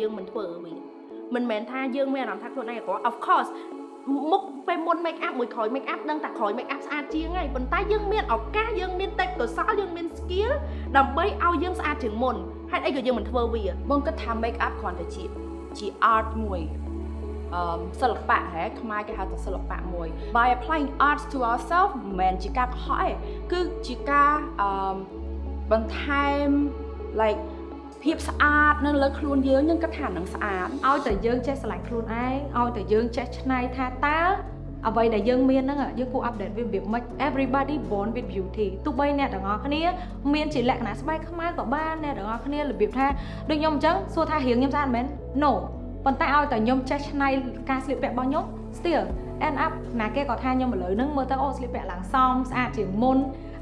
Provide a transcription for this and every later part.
យើងមិនធ្វើវាមិនមែនថាយើងមានអារម្មណ៍ថាខ្លួនឯងអាក្រក់ of course មុខពេលមុន make up មួយក្រោយ make up ដឹងតែក្រោយ make up ស្អាតជាងហើយប៉ុន្តែយើងមានឱកាសយើងមានទេពកោសល្យយើងមាន skill ដើម្បីឲ្យយើងស្អាតជាងមុនហេតុអីក៏យើងមិនធ្វើវាបងគិតថា make up គ្រាន់តែជាជា art មួយអឺសិល្បៈហ៎ខ្មែរគេហៅថាសិល្បៈមួយ by applying arts to ourselves មិនមែនជាការកុហកទេគឺជាការអឺបន្ថែម like ភាពស្អាតនៅលើខ្លួនយើងយើងគិតថានឹងស្អាតឲ្យតែយើងចេះស្រឡាញ់ខ្លួនឯងឲ្យតែយើងចេះច្នៃថាតើអ្វីដែលយើងមានហ្នឹងយើងគួរ update វារបៀបម៉េច everybody born with beauty ទោះបីអ្នកទាំងអស់គ្នាមានជាលក្ខណៈស្បែកខ្មៅក៏បានអ្នកទាំងអស់គ្នារបៀបថាដូចខ្ញុំអញ្ចឹងសួរថារៀងខ្ញុំស្អាតមែន no ប៉ុន្តែឲ្យតែខ្ញុំចេះច្នៃការស្លៀកពាក់របស់ខ្ញុំ still end up ណាគេក៏ថាខ្ញុំឥឡូវហ្នឹងមើលទៅអូស្លៀកពាក់ឡើងសមស្អាតជាងមុន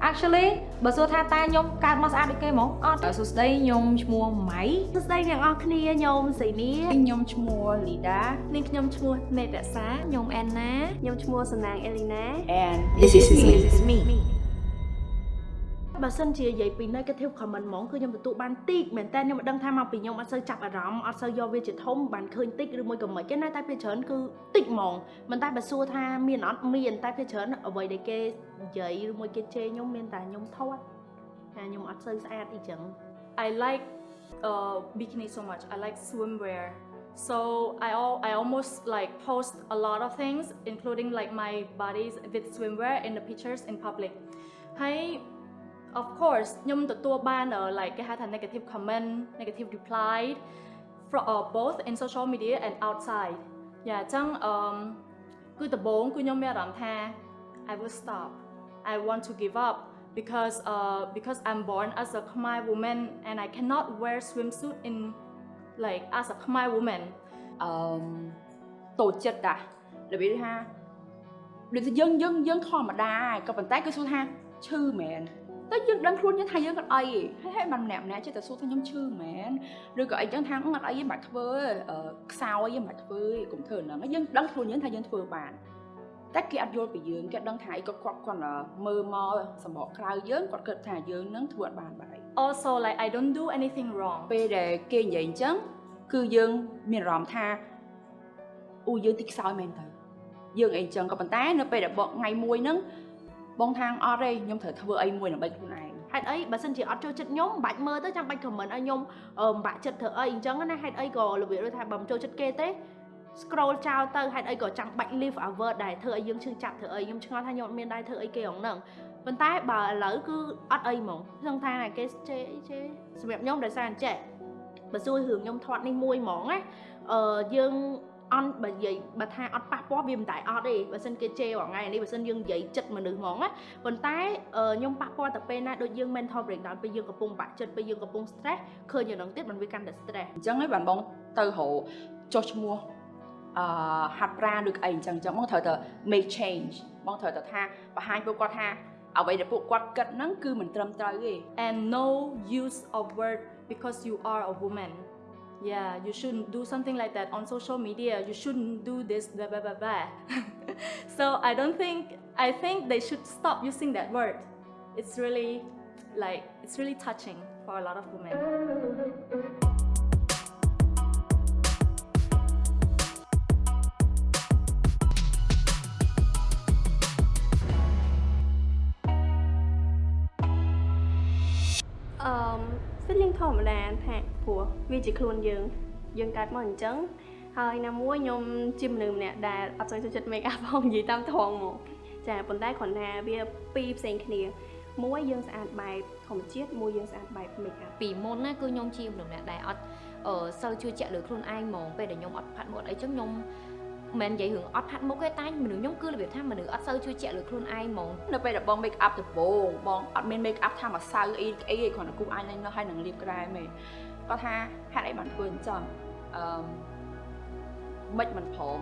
actually បើសួរថាតើខ្ញុំកើតមកស្អាតដូចគេហ្មងអត់សួស្ដីខ្ញុំឈ្មោះម៉ៃសួស្តីអ្នកនរគ្នាខ្ញុំសីនីខ្ញុំឈ្មោះលីដានាងខ្ញុំឈ្មោះនេតរក្សាខ្ញុំអែនណាខ្ញុំឈ្មោះសំណាងអេលីណា and this is me this is me បើសិនជានិយាយពី negative comment ហ្មងគឺខ្ញុំទទួលបានតិចមែនតើខ្ញុំមិនដឹងថាមកពីខ្ញុំអត់សូវចាប់អារម្មណ៍អត់សូវយកវាជាធំបានឃើញតិចឬមួយក៏មិនគេណាតែភាគច្រើនគឺតិចហ្មងមិនតែបើសួរថាមានអត់មានតែភាគច្រើនអ្វីដែលគេនិយាយឬមួយគេជេរខ្ញុំមានតែខ្ញុំថត់ថាខ្ញុំអត់សូវស្អាតអីចឹង I like uh, bikini so much I like swimwear so I al I almost like post a lot of things including like my bodies with swimwear in the pictures in public ហើយ of course ខ្ញុំទទួលបាន uh, like គេហៅថា negative comment negative reply from uh, both in social media and outside យ៉ាអញ្ចឹងអឺគឺដំបូងគឺខ្ញុំមានអារម្មណ៍ថា I will stop I want to give up because uh because I'm born as a Khmer woman and I cannot wear swimsuit in like as a Khmer woman អឺតូចចិត្តតារបៀបថាដូចថាយើងយើងយើងធម្មតាក៏ប៉ុន្តែគឺសួរថាឈឺមែន តែយើងដឹងខ្លួនយើងថាយើងអត់អីហើយហើយបានម្នាក់ម្នាក់ចេះតែសួរថាខ្ញុំឈឺមែនឬក៏អីចឹងថាអត់អីទេមិនបាច់ធ្វើខ្សោយទេមិនបាច់ធ្វើទេកុំធ្វើហ្នឹងហើយយើងដឹងខ្លួនយើងថាយើងធ្វើបានតែគេអត់យល់ពីយើងគេដឹងថាអីក៏គាត់គាត់មើលមកសម្បកក្រៅយើងគាត់គិតថាយើងនឹងធ្វើអត់បានបាយ also like I don't do anything wrong ពេលដែលគេនិយាយអញ្ចឹងគឺយើងមានអារម្មណ៍ថាអូយើងតិចខ្សោយមែនទៅយើងអីអញ្ចឹងក៏ប៉ុន្តែនៅពេលដែលបងថ្ងៃមួយហ្នឹង បងថាងអត់ទេខ្ញុំត្រូវធ្វើអីមួយដើម្បីខ្លួនឯងហេតុអីបើសិនជាអត់ចូលចិត្តខ្ញុំមិនបាច់មើលទៅចាំបាច់ comment ឲ្យខ្ញុំអឺមិនបាក់ចិត្តធ្វើអីអញ្ចឹងណាហេតុអីក៏របៀបដូចថាបើមិនចូលចិត្តគេទេ scroll ចោលទៅហេតុអីក៏ចាំបាច់ leave a word ដែរធ្វើឲ្យយើងឈឺចាប់ធ្វើអីខ្ញុំឆ្ងល់ថាខ្ញុំអត់មានដែរធ្វើអីគេហងហ្នឹងប៉ុន្តែបើឥឡូវគឺអត់អីហ្មងខ្ញុំថាគេជេរអីជេរសម្រាប់ខ្ញុំដោយសារអញ្ចេះបើសួររឿងខ្ញុំធាត់នេះមួយហ្មងណាអឺយើង អន់បើនិយាយបើថាអត់ប៉ះពាល់វាមិនតែអត់ទេបើសិនគេជេររាល់ថ្ងៃនេះបើសិនយើងនិយាយចិត្តមនុស្សហ្មងណាប៉ុន្តែខ្ញុំប៉ះពាល់តែពេលណាដូចយើង mental breakdown ពេលយើងកំពុងបាក់ចិត្តពេលយើងកំពុង stress ឃើញយ៉ាងហ្នឹងទៀតมันវាកាន់តែ stress អញ្ចឹងហើយបានបងទៅរកចុះឈ្មោះអឺហាត់ប្រាណឬអីអញ្ចឹងអញ្ចឹងបងត្រូវតែ make change បងត្រូវតែថាបង្ហាញពួកគាត់ថាអ្វីដែលពួកគាត់គិតហ្នឹងគឺមិនត្រឹមត្រូវទេ and no use of word because you are a woman yeah you shouldn't do something like that on social media. You shouldn't do this blah blah blah blah. So i don't think i think they should stop using that word. It's really like it's really touching for a lot of women feeling ធម្មតាថាព្រោះវាជាខ្លួនយើងយើងកើតមកអញ្ចឹងហើយណាមួយខ្ញុំជាមនុស្សម្នាក់ដែលអត់សូវចូលចិត្ត make up ផងនិយាយតាមត្រង់មកចាប៉ុន្តែគ្រាន់ថាវាពីរផ្សេងគ្នាមួយយើងស្អាតបែបធម្មជាតិមួយយើងស្អាតបែប make up ពីមុនណាគឺខ្ញុំជាមនុស្សម្នាក់ដែលអត់អឺសូវជឿជាក់លើខ្លួនឯងហ្មងពេលដែលខ្ញុំអត់ផាត់មុខអីចឹងខ្ញុំ មិននិយាយរឿងអត់ផាត់មុខទេតែមនុស្សខ្ញុំគឺរបៀបថាមនុស្សអត់សូវជឿជាក់លើខ្លួនឯងហ្មងនៅពេលដែលបង make up ដំបូងបងអត់មាន make up ថាម្សៅអីអីគ្រាន់តែគូ eyeliner ហើយនឹងលាបក្រែមទេគាត់ថាហេតុអីបានធ្វើអញ្ចឹងអឺមិនមិនព្រម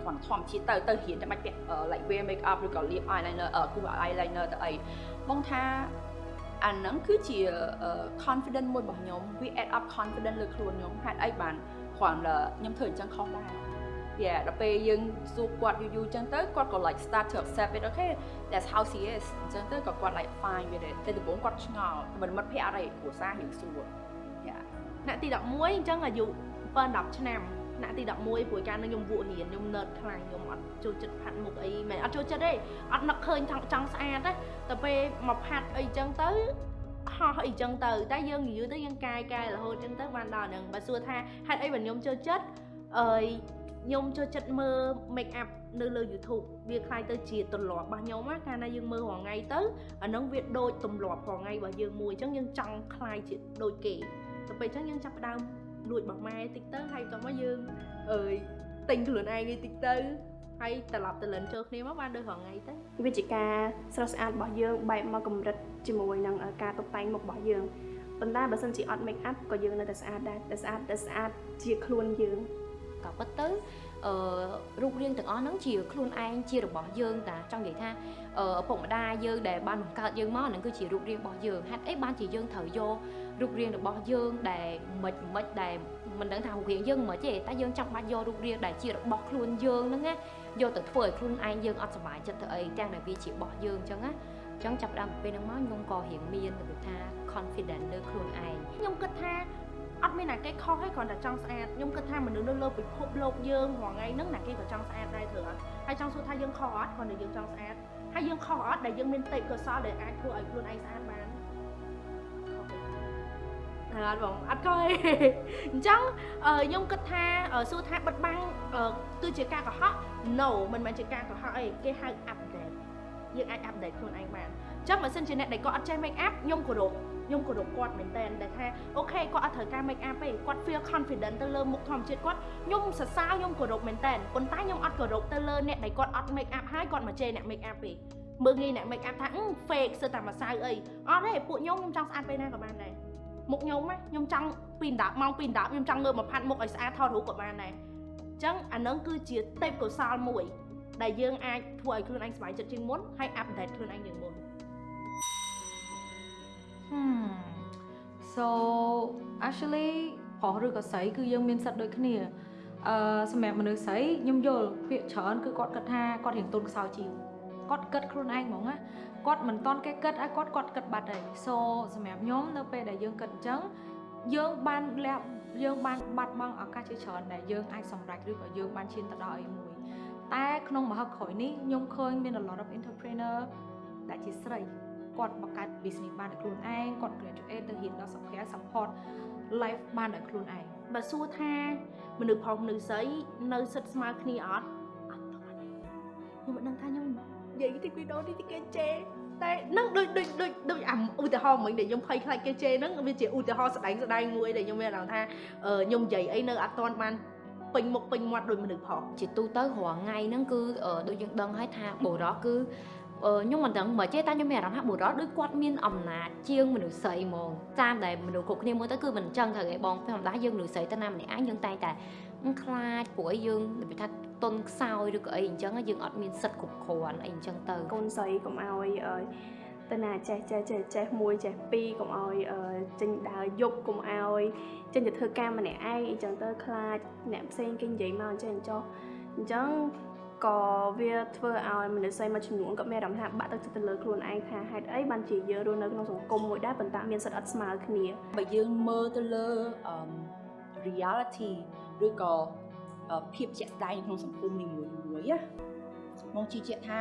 គ្រាន់ធម្មជាតិទៅទៅរៀនតែមិនពាក់ like wear make up ឬក៏លាប eyeliner គូ eyeliner ទៅអីបងថាអាហ្នឹងគឺជា confidence មួយរបស់ខ្ញុំវា add up confidence លើខ្លួនខ្ញុំហេតុអីបានគ្រាន់តែខ្ញុំធ្វើអញ្ចឹងខុសដែរ yeah ដល់ពេលយើងសួរគាត់យូរយូរអញ្ចឹងទៅគាត់ក៏ like start to accept it okay that's how she is អញ្ចឹងទៅក៏គាត់ like fine with it តែដំបូងគាត់ឆ្ងល់មិនមិត្តភ័ក្ដិអីគ្រួសារយើងសួរ yeah ថ្នាក់ទី11អញ្ចឹងអាយុ7 10ឆ្នាំថ្នាក់ទី11ព្រោះកាលនឹងខ្ញុំវក់រៀនខ្ញុំ nerd ខ្លាំងខ្ញុំអត់ចូលចិត្តផាត់មុខអីមិនអត់ចូលចិត្តទេអត់នឹកឃើញចង់ចង់ស្អាតទេតែពេលមកផាត់អីចឹងទៅហោះអីចឹងទៅតែយើងនិយាយទៅយើងកាយកែរហូតចឹងទៅបានដល់ហ្នឹងបើសួរថាហេតុអីបើខ្ញុំចូលចិត្តអឺ ខ្ញុំចូលចិត្តមើល make up នៅលើ YouTube វាคล้ายទៅជាទម្លាប់របស់ខ្ញុំណាកាលណាយើងមើលរាល់ថ្ងៃទៅអាហ្នឹងវាដូចទម្លាប់រាល់ថ្ងៃរបស់យើងមួយអញ្ចឹងយើងចង់คล้ายជាដូចគេទៅពេលអញ្ចឹងយើងចាប់ផ្ដើមលួចរបស់ម៉ែតិចទៅហើយបន្តមកយើងអើយទិញខ្លួនឯងនេះតិចទៅហើយត្រឡប់ទៅលិនចូលគ្នាមកបានដូចរាល់ថ្ងៃទៅ វាជាការស្រស់ស្អាតរបស់យើងបែបមកកម្រិតជាមួយនឹងការតុបតែងមុខរបស់យើងប៉ុន្តែបើសិនជាអត់ make up ក៏យើងនៅតែស្អាតដែរតែស្អាតតែស្អាតជាខ្លួនយើង ក៏ពិតទៅអឺរូបរាងទាំងអស់ហ្នឹងជាខ្លួនឯងជារបស់យើងតាចង់និយាយថាអឺឪពុកម្ដាយយើងដែលបានបង្កើតយើងមកហ្នឹងគឺជារូបរាងរបស់យើងហេតុអីបានជាយើងត្រូវយករូបរាងរបស់យើងដែលមិនមិនដែលមិនដឹងថារូបរាងយើងមិនទេតែយើងចាំបាច់យករូបរាងដែលជារបស់ខ្លួនយើងហ្នឹងណាយកទៅធ្វើឲ្យខ្លួនឯងយើងអត់សុបាយចិត្តទៅអីទាំងដែលវាជារបស់យើងអញ្ចឹងណាអញ្ចឹងចាប់ផ្ដើមពីពេលហ្នឹងមកខ្ញុំក៏រៀងមានរបៀបថា confident លើខ្លួនឯងខ្ញុំគិតថា អត់មានណាគេខុសទេគ្រាន់តែចង់ស្អាតខ្ញុំគិតថាមនុស្សនៅលើពិភពលោកយើងរាល់ថ្ងៃហ្នឹងណាគេក៏ចង់ស្អាតដែរត្រូវអត់ហើយចង់សួរថាយើងខុសអត់គ្រាន់តែយើងចង់ស្អាតហើយយើងខុសអត់ដែលយើងមានទេពកោសល្យដែលអាចធ្វើឲ្យខ្លួនឯងស្អាតបានខុសទេអត់បងអត់ខុសទេអញ្ចឹងអឺខ្ញុំគិតថាអឺសួរថាបិទបាំងអឺគឺជាការកុហក no មិនមែនជាការកុហកអីគេហៅ update យើងអាច update ខ្លួនឯងបានអញ្ចឹងបើសិនជាអ្នកដែលគាត់អត់ចេះ make up ខ្ញុំគោរព ខ្ញុំគោរពគាត់មែនតើដែលថាអូខេគាត់អត់ត្រូវការ make up ទេគាត់ feel confident ទៅលើមុខធម្មជាតិគាត់ខ្ញុំសរសើរខ្ញុំគោរពមែនតើប៉ុន្តែខ្ញុំអត់គោរពទៅលើអ្នកដែលគាត់អត់ make up ហើយគាត់មកជេរអ្នក make up ទេមើលងាយអ្នក make up ថា fake សើតែម្សៅអីអត់ទេពួកខ្ញុំខ្ញុំចង់ស្អាតពេលណាក៏បានដែរមុខខ្ញុំណាខ្ញុំចង់ពី10ម៉ោងពី10ខ្ញុំចង់ងើបមកផាត់មុខឲ្យស្អាតថតរូបក៏បានដែរអញ្ចឹងអានឹងគឺជាទេពកោសល្យមួយដែលយើងអាចធ្វើឲ្យខ្លួនឯងសុខចិត្តជាងមុនហើយ update ខ្លួនឯងជាងមុន Hmm. so actually ប្រុសឬក៏ស្រីគឺយើងមានសិទ្ធិដូចគ្នាអឺសម្រាប់មនុស្សស្រីខ្ញុំយល់ភាគច្រើនគឺគាត់គិតថាគាត់រៀងទុនខ្សោយជាងគាត់គិតខ្លួនឯងហ្មងណាគាត់មិនតន់គេគិតហើយគាត់គាត់គិតបាត់ហើយ so សម្រាប់ខ្ញុំនៅពេលដែលយើងគិតអញ្ចឹងយើងបានលះយើងបានបាត់បង់ឱកាសជាច្រើនដែលយើងអាចសម្រេចឬក៏យើងបានឈានទៅដល់អីមួយតែក្នុងមហឹកក្រោយនេះខ្ញុំឃើញមាន a lot of entrepreneur ដែលជាស្រី គាត់បង្កើត business បានដោយខ្លួនឯងគាត់ graduate ទៅរៀនដល់សុខភាព support life បានដោយខ្លួនឯងបើសួរថាមនុស្សប្រុសមនុស្សស្រីនៅសិតស្មើគ្នាអត់អត់ទេខ្ញុំមិនដឹងថាខ្ញុំនិយាយទីវីដេអូនេះទីគេជេរតែនឹងដូចដូចដូចដូចអាឧទាហរណ៍មិញដែលខ្ញុំភ័យខ្លាចគេជេរហ្នឹងវាជាឧទាហរណ៍ស្ដែងស្ដែងមួយដែលខ្ញុំមានអារម្មណ៍ថាអឺខ្ញុំនិយាយអីនៅអត់ទាន់បានពេញមុខពេញមាត់ដោយមនុស្សប្រុសជាទូទៅរាល់ថ្ងៃហ្នឹងគឺអឺដូចយើងដឹងហើយថាបុរសគឺអឺ ខ្ញុំមិនដឹងមកទេតែខ្ញុំមានអារម្មណ៍ថាបុរសដូចគាត់មានអំណាចជាងមនុស្សស្រីហ្មងតាមដែលមនុស្សគ្រប់គ្នាមើលទៅគឺមិនអញ្ចឹងត្រូវឯងបងធម្មតាយើងមនុស្សស្រីទៅណាម្នាក់ឯងយើងតែងតែខ្លាចព្រោះអីយើងនិយាយថាតុនខ្សោយឬក៏អីអញ្ចឹងយើងអត់មានសិទ្ធិគ្រប់គ្រាន់អីអញ្ចឹងទៅកូនស្រីកុំឲ្យអឺទៅណាចេះចេះចេះចេះមួយចេះពីរកុំឲ្យអឺចេញដើរយប់កុំឲ្យចេញទៅធ្វើការម្នាក់ឯងអីចឹងទៅខ្លាចអ្នកផ្សេងគេនិយាយមកអញ្ចឹងចុះអញ្ចឹង ក៏វាធ្វើឲ្យមនុស្សស្រីមួយចំនួនក៏មានអារម្មណ៍ថាបាក់ទឹកចិត្តទៅលើខ្លួនឯងថាហេតុអីបានជាយើងរស់នៅក្នុងសង្គមមួយដែរប៉ុន្តែមានសិទ្ធិអត់ស្មើគ្នាបើយើងមើលទៅលើអឺ reality ឬក៏អឺភាពជាក់ស្ដែងនៅក្នុងសង្គមនីមួយមួយណាមកជឿជាក់ថា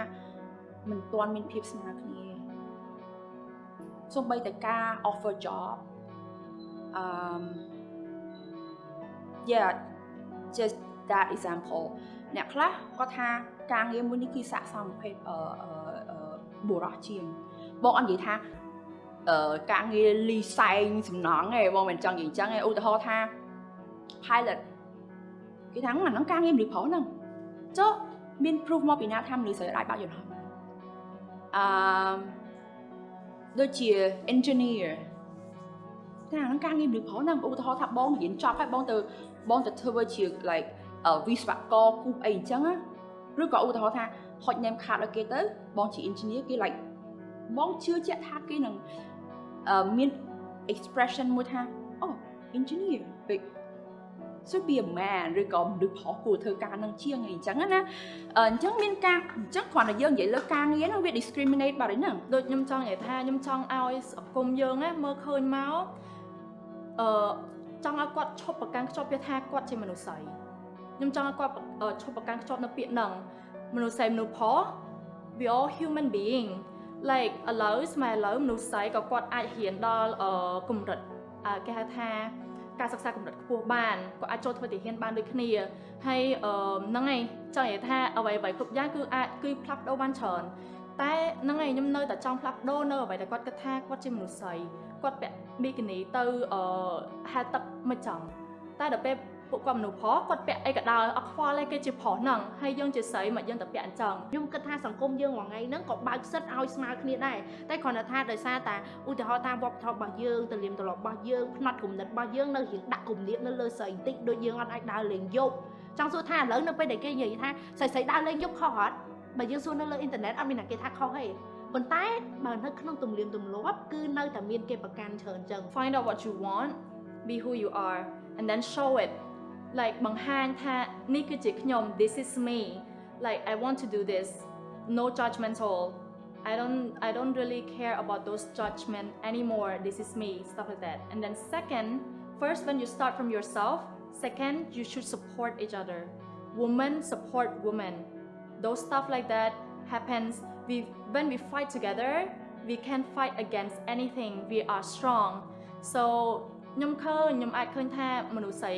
មិនទាន់មានភាពស្មើគ្នាសូម្បីតែការ offer job អឺ yeah just that example អ្នកខ្លះគាត់ថាការងារមួយនេះគឺស័ក្តិសមប្រភេទអឺអឺអឺបុរសជាងបងអត់និយាយថាអឺការងារលីសែងសំណងឯងបងមិនចង់និយាយអញ្ចឹងឯងឧទាហរណ៍ថា pilot គេថាអាហ្នឹងការងារមនុស្សប្រុសហ្នឹងចុះមាន proof មកពីណាថាមនុស្សស្រីអាចបើកយន្តហោះបានអឺដូចជា engineer តែអាហ្នឹងការងារមនុស្សប្រុសហ្នឹងឧទាហរណ៍ថាបងរៀនចប់ហើយបងទៅបងទៅធ្វើជា like អឺ វិស្វករគូអីអញ្ចឹងណាឬក៏ឧទាហរណ៍ថាហុច name card ឲ្យគេទៅបងជា engineer គេ like បងជឿជាក់ថាគេនឹងអឺមាន expression មួយថាអូ engineer big should be a man ឬក៏មនុស្សប្រុសគួរធ្វើការនឹងជាងអីអញ្ចឹងណាអឺអញ្ចឹងមានការអញ្ចឹងគ្រាន់តែយើងនិយាយលើការងារហ្នឹងវា discriminate បាត់ហើយហ្នឹងដូចខ្ញុំចង់និយាយថាខ្ញុំចង់ឲ្យសង្គមយើងណាមើលឃើញមកអឺចចង់ឲ្យគាត់ឈប់ប្រកាន់ខ្ជាប់ពាក្យថាគាត់ជាមនុស្សស្រី ខ្ញុំចង់ឲ្យគាត់អឺឈប់ប្រកាន់ខ្ជាប់នៅពាក្យហ្នឹងមនុស្សស្រីមនុស្សផុស we all human being like ឥឡូវស្មែឥឡូវមនុស្សស្រីក៏គាត់អាចរៀនដល់អឺកម្រិតអឺគេហៅថាការសិក្សាកម្រិតខ្ពស់បានក៏អាចចូលធ្វើទាហានបានដូចគ្នាហើយអឺហ្នឹងហើយចង់និយាយថាអ្វីអ្វីគ្រប់យ៉ាងគឺអាចគឺផ្លាស់ប្ដូរបានច្រើនតែហ្នឹងហើយខ្ញុំនៅតែចង់ផ្លាស់ប្ដូរនៅអ្វីដែលគាត់គិតថាគាត់ជាមនុស្សស្រីគាត់ពាក់ប៊ីគីនីទៅអឺហែលទឹកមិនចង់តែដល់ពេល ពួកគាត់មនុស្សប្រុសគាត់ពាក់អីក៏ដោយអត់ខ្វល់ទេគេជាប្រុសហ្នឹងហើយយើងជាស្រីមកយើងទៅពាក់អញ្ចឹងខ្ញុំគិតថាសង្គមយើងមួយថ្ងៃហ្នឹងក៏បើកសិទ្ធឲ្យស្មើគ្នាដែរតែគ្រាន់តែថាដោយសារតែឧទាហរណ៍តាមវប្បធម៌របស់យើងទលៀមទម្លាប់របស់យើងផ្នត់គំនិតរបស់យើងនៅរៀងដាក់គំនាបនៅលើស្រីបន្តិចដូចយើងអត់អាចដើរលេងយប់ចង់សួរថាឥឡូវនៅពេលដែលគេនិយាយថាស្រីស្រីដើរលេងយប់ខុសអត់បើយើងសួរនៅលើអ៊ីនធឺណិតអត់មានអ្នកគេថាខុសទេប៉ុន្តែបើនៅក្នុងទម្លាមទម្លាប់គឺនៅតែមានគេប្រកាន់ច្រើនចឹង find out what you want be who you are and then show it like បង្ហាញថានេះគឺជាខ្ញុំ this is me like I want to do this no judgmental I don't I don't really care about those judgment anymore this is me stuff like that and then second first when you start from yourself second you should support each other women support women those stuff like that happens we when we fight together we can fight against anything we are strong so ខ្ញុំឃើញខ្ញុំអាចឃើញថាមនុស្សស្រី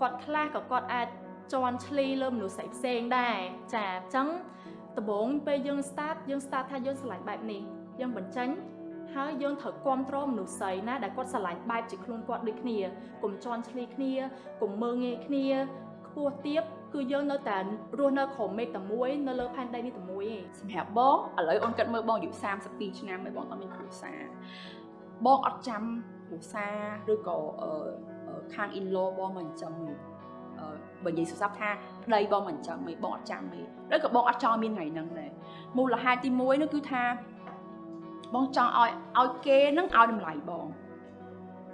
គាត់ខ្លះក៏គាត់អាចជន់ឈ្លីលើមនុស្សស្រីផ្សេងដែរចាអញ្ចឹងដំបូងពេលយើង start យើង start ថាយើងស្រឡាញ់បែបនេះយើងបញ្ចេញហើយយើងត្រូវគ្រប់គ្រងមនុស្សស្រីណាដែលគាត់ស្រឡាញ់បែបជាខ្លួនគាត់ដូចគ្នាកុំជន់ឈ្លីគ្នាកុំមើងងាយគ្នាខ្ពស់ទាបគឺយើងនៅតែរស់នៅក្រោមមេឃតែមួយនៅលើផែនដីនេះតែមួយឯងសម្រាប់បងឥឡូវអូនគិតមើលបងអាយុ32ឆ្នាំហើយបងតើមានគ្រួសារបងអត់ចាំគ្រួសារឬក៏អឺ ខាង in law បងមិនអញ្ចឹងទេអឺបើនិយាយសុស័ព្ទថាប្តីបងមិនអញ្ចឹងទេបងអត់ចាំទេឬក៏បងអត់ចង់មានថ្ងៃហ្នឹងដែរមូលហេតុទី1នោះគឺថាបងចង់ឲ្យឲ្យគេនឹងឲ្យតម្លៃបង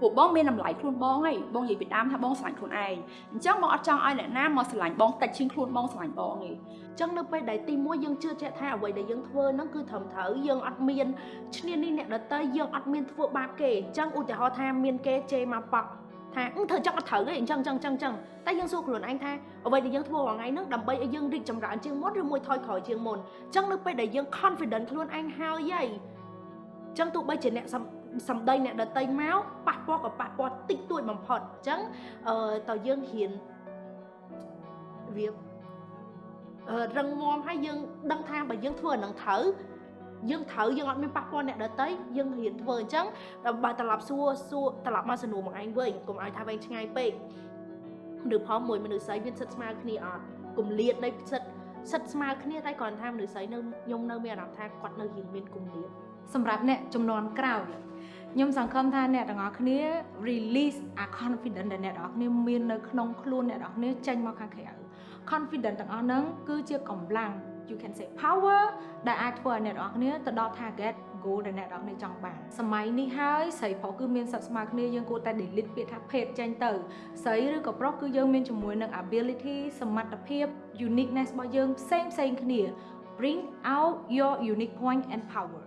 ពួកបងមានតម្លៃខ្លួនបងហើយបងនិយាយពីដើមថាបងស្រឡាញ់ខ្លួនឯងអញ្ចឹងបងអត់ចង់ឲ្យអ្នកណាមកស្រឡាញ់បងតិចជាងខ្លួនបងស្រឡាញ់បងទេចឹងនៅពេលដែលទីមួយយើងជឿជាក់ថាអ្វីដែលយើងធ្វើហ្នឹងគឺត្រឹមត្រូវយើងអត់មានឈ្នានីសអ្នកដតីយើងអត់មានធ្វើបាបគេអញ្ចឹងឧទាហរណ៍ថាមានគេជេរមកប៉ក់ ថាអឺធ្វើចឹងអត់ត្រូវទេអញ្ចឹងចឹងចឹងចឹងតែយើងសួរខ្លួនឯងថាអ្វីដែលយើងធ្វើរាល់ថ្ងៃហ្នឹងដើម្បីឲ្យយើងរីកចម្រើនជាងមុនឬមួយថយក្រោយជាងមុនអញ្ចឹងនៅពេលដែលយើង confident ខ្លួនឯងហើយហីអញ្ចឹងទោះបីជាអ្នកសំសម្ដីអ្នកដតីមកប៉ះពាល់ក៏ប៉ះពាល់តិចតួចបំផុតអញ្ចឹងអឺតើយើងហ៊ានវាអឺរឹងមាំហើយយើងដឹងថាបើយើងធ្វើអានឹងត្រូវ យើងត្រូវយើងអត់មានប៉ះពាល់អ្នកដតីយើងរៀនធ្វើអញ្ចឹងដល់បើត្រឡប់សួរសួរត្រឡប់មកសំណួរមួយឯងវិញកុំឲ្យថាវែងឆ្ងាយពេកឬផងមួយមនុស្សស្រីមានសិទ្ធស្មើគ្នាអត់គម្លាតនៃសិទ្ធសិទ្ធស្មើគ្នាតែគ្រាន់ថាមនុស្សស្រីនៅខ្ញុំនៅមានអារម្មណ៍ថាគាត់នៅរៀងមានគម្លាតសម្រាប់អ្នកចំនួនក្រោយខ្ញុំសង្ឃឹមថាអ្នកទាំងអស់គ្នា release អា confidence ដែលអ្នកទាំងអស់គ្នាមាននៅក្នុងខ្លួនអ្នកទាំងអស់គ្នាចេញមកខាងក្រៅ confidence ទាំងអស់ហ្នឹងគឺជាកម្លាំង you can say power ដែលអាចធ្វើឲ្យអ្នកទាំងអស់គ្នាទៅដល់ target goal ដែលអ្នកទាំងអស់គ្នាចង់បានសម័យនេះហើយស្រីប្រុសគឺមានសិទ្ធិស្មើគ្នាយើងគួរតែ delete ពាក្យថាភេទចេញទៅស្រីឬក៏ប្រុសគឺយើងមានជាមួយនឹង ability សមត្ថភាព uniqueness របស់យើងផ្សេងផ្សេងគ្នា bring out your unique point and power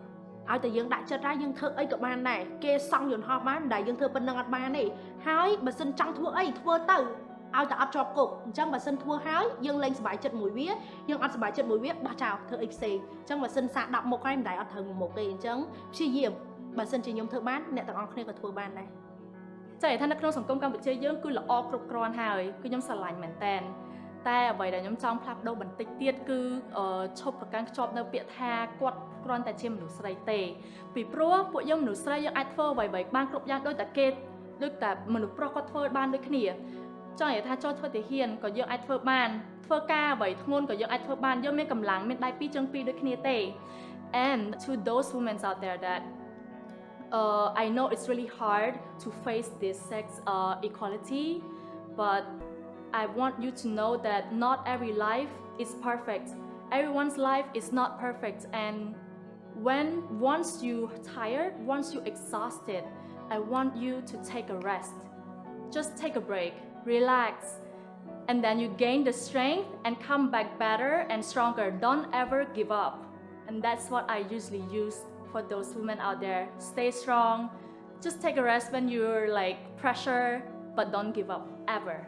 ឲ្យតែយើងដាក់ចិត្តហើយយើងធ្វើអីក៏បានដែរគេសង់យន្តហោះបានតែយើងធ្វើប៉ុណ្្នឹងអត់បានទេហើយបើសិនចង់ធ្វើអីធ្វើទៅ ឲ្យតែអត់ជាប់គុកអញ្ចឹងបើសិនធ្វើហើយយើងលែងសុបាយចិត្តមួយវាយើងអត់សុបាយចិត្តមួយវាបោះចោលធ្វើអីផ្សេងអញ្ចឹងបើសិនសាក10មុខហើយមិនដែលអត់ត្រូវមួយមុខទេអញ្ចឹងព្យាយាមបើសិនជាខ្ញុំធ្វើបានអ្នកទាំងអស់គ្នាក៏ធ្វើបានដែរចានិយាយថានៅក្នុងសង្គមកម្ពុជាយើងគឺល្អគ្រប់គ្រាន់ហើយគឺខ្ញុំស្រឡាញ់មែនតែនតែអ្វីដែលខ្ញុំចង់ផ្លាស់ប្ដូរបន្តិចទៀតគឺអឺឈប់ប្រកាន់ខ្ជាប់នៅពាក្យថាគាត់គ្រាន់តែជាមនុស្សស្រីទេពីព្រោះពួកយើងមនុស្សស្រីយើងអាចធ្វើអ្វីៗបានគ្រប់យ៉ាងដូចតែគេដូចតែមនុស្សប្រុសគាត់ធ្វើបានដូចគ្នា ចង់និយាយថាចូលធ្វើទាហានក៏យើងអាចធ្វើបានធ្វើការអ្វីធ្ងន់ក៏យើងអាចធ្វើបានយើងមានកម្លាំងមានដៃពីរជើងពីរដូចគ្នាទេ and to those women out there that uh, I know it's really hard to face this sex uh, equality, but I want you to know that not every life is perfect. Everyone's life is not perfect, and when once you tired, once you exhausted, I want you to take a rest. Just take a break, relax, and then you gain the strength and come back better and stronger. Don't ever give up. And that's what I usually use for those women out there. Stay strong. Just take a rest when you're like pressure, but don't give up ever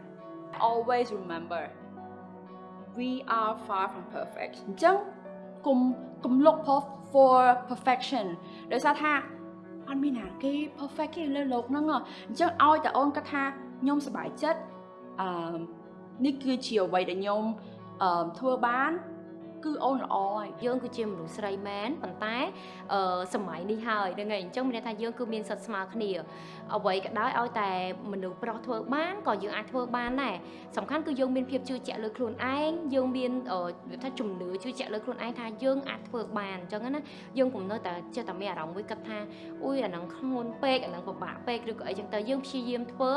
always remember we are far from perfect អញ្ចឹងកុំកុំ look for for perfection ដោយសារថា អត់មានណាគេ perfect ទេលើโลกហ្នឹងហ៎អញ្ចឹងឲ្យតែអូនគាត់ថាខ្ញុំសប្បាយចិត្តអឺនេះគឺជាអ្វីដែលខ្ញុំអឺធ្វើបាន គឺអូនល្អហើយយើងគឺជាមនុស្សស្រីមែនប៉ុន្តែអឺសម័យនេះហើយហ្នឹងហើយអញ្ចឹងមានន័យថាយើងគឺមានសិទ្ធិស្មើគ្នាអ្វីក៏ដោយឲ្យតែមនុស្សប្រុសធ្វើបានក៏យើងអាចធ្វើបានដែរសំខាន់គឺយើងមានភាពជឿជាក់លើខ្លួនឯងយើងមានអឺវាថាជំនឿជឿជាក់លើខ្លួនឯងថាយើងអាចធ្វើបានអញ្ចឹងណាយើងកុំនៅតែចេះតែមានអារម្មណ៍មួយគិតថាអ៊ុយអាហ្នឹងធ្ងន់ពេកអាហ្នឹងពិបាកពេកឬក៏អីចឹងទៅយើងព្យាយាមធ្វើ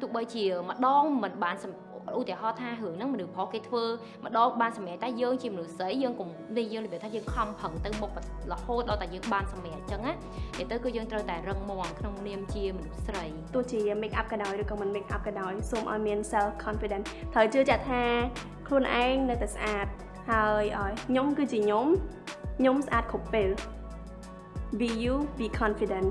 ទោះបីជាម្ដងមិនបានសំ ឧទាហរណ៍ថារឿងហ្នឹងមនុស្សប្រុសគេធ្វើម្ដងបានសម្រេចតែយើងជាមនុស្សស្រីយើងកុំនេះយើងនិយាយថាយើងខំប្រឹងទៅមុខរហូតដល់តែយើងបានសម្រេចអញ្ចឹងណានិយាយទៅគឺយើងត្រូវតែរឹងមាំក្នុងនាមជាមនុស្សស្រីទោះជា make up ក៏ដោយឬក៏មិន make up ក៏ដោយសូមឲ្យមាន self confidence ត្រូវជឿជាក់ថាខ្លួនឯងនៅតែស្អាតហើយឲ្យខ្ញុំគឺជាខ្ញុំខ្ញុំស្អាតគ្រប់ពេល be you be confident